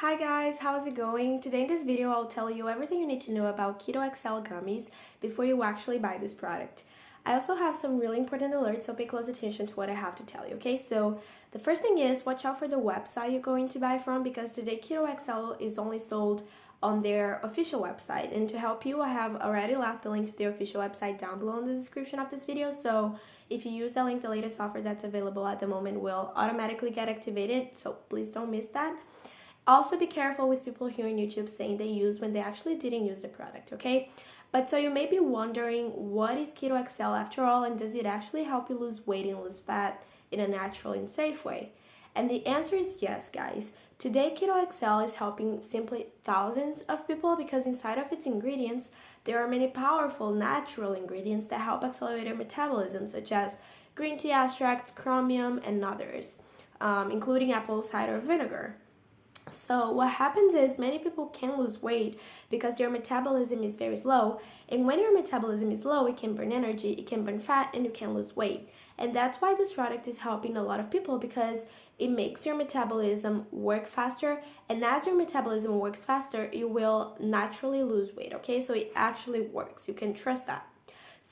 Hi guys, how's it going? Today in this video I'll tell you everything you need to know about Keto XL gummies before you actually buy this product. I also have some really important alerts, so pay close attention to what I have to tell you, okay? So the first thing is watch out for the website you're going to buy from because today Keto XL is only sold on their official website and to help you I have already left the link to their official website down below in the description of this video so if you use that link the latest offer that's available at the moment will automatically get activated so please don't miss that also be careful with people here on YouTube saying they use when they actually didn't use the product, okay? But so you may be wondering, what is Keto XL after all and does it actually help you lose weight and lose fat in a natural and safe way? And the answer is yes, guys. Today, Keto XL is helping simply thousands of people because inside of its ingredients, there are many powerful natural ingredients that help accelerate your metabolism, such as green tea extracts, chromium, and others, um, including apple cider vinegar. So what happens is many people can lose weight because their metabolism is very slow. And when your metabolism is low, it can burn energy, it can burn fat, and you can lose weight. And that's why this product is helping a lot of people because it makes your metabolism work faster. And as your metabolism works faster, you will naturally lose weight, okay? So it actually works. You can trust that.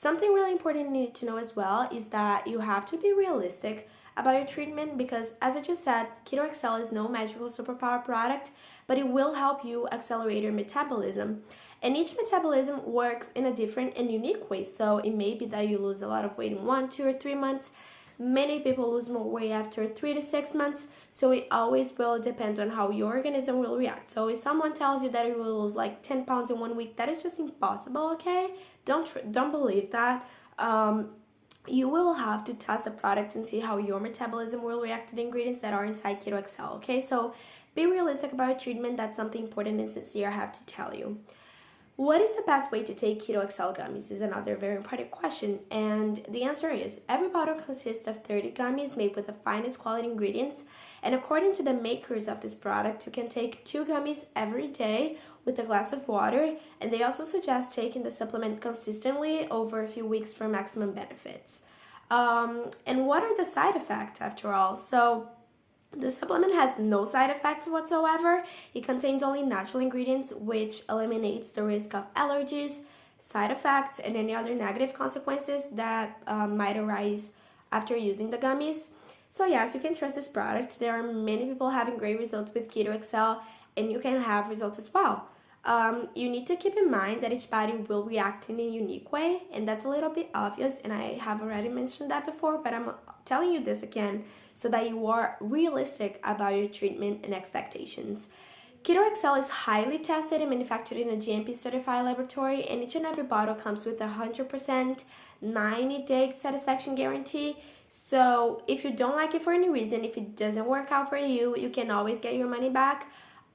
Something really important you need to know as well is that you have to be realistic about your treatment because as I just said, Keto XL is no magical superpower product, but it will help you accelerate your metabolism. And each metabolism works in a different and unique way. So it may be that you lose a lot of weight in one, two, or three months. Many people lose more weight after three to six months. So it always will depend on how your organism will react. So if someone tells you that you will lose like 10 pounds in one week, that is just impossible, okay? Don't, don't believe that. Um, you will have to test the product and see how your metabolism will react to the ingredients that are inside Keto XL, okay? So be realistic about treatment. That's something important and sincere I have to tell you. What is the best way to take Keto XL gummies is another very important question. And the answer is every bottle consists of 30 gummies made with the finest quality ingredients. And according to the makers of this product, you can take two gummies every day with a glass of water. And they also suggest taking the supplement consistently over a few weeks for maximum benefits. Um, and what are the side effects after all? So the supplement has no side effects whatsoever. It contains only natural ingredients which eliminates the risk of allergies, side effects, and any other negative consequences that um, might arise after using the gummies. So yes, you can trust this product. There are many people having great results with Keto XL and you can have results as well. Um, you need to keep in mind that each body will react in a unique way and that's a little bit obvious and I have already mentioned that before but I'm telling you this again so that you are realistic about your treatment and expectations. Keto XL is highly tested and manufactured in a GMP certified laboratory and each and every bottle comes with a 100% 90 day satisfaction guarantee. So if you don't like it for any reason, if it doesn't work out for you, you can always get your money back.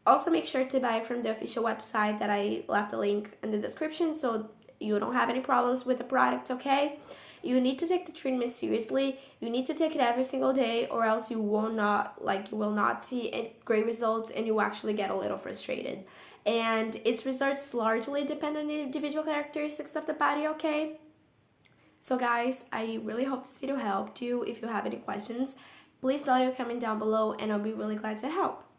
Also make sure to buy from the official website that I left the link in the description so you don't have any problems with the product, okay? You need to take the treatment seriously. You need to take it every single day or else you will not like you will not see great results and you actually get a little frustrated. And its results largely depend on the individual characteristics of the body, okay? So guys, I really hope this video helped you. If you have any questions, please leave your comment down below and I'll be really glad to help.